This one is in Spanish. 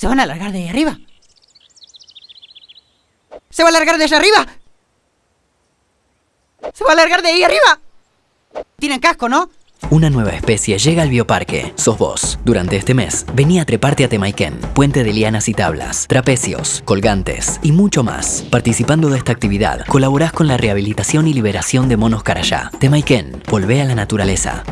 ¿Se van a largar de ahí arriba? ¿Se va a largar de allá arriba? ¿Se va a largar de ahí arriba? Tienen casco, ¿no? Una nueva especie llega al bioparque. Sos vos. Durante este mes, vení a treparte a Temaiken, puente de lianas y tablas, trapecios, colgantes y mucho más. Participando de esta actividad, colaborás con la rehabilitación y liberación de monos carayá. Temaiken, volvé a la naturaleza.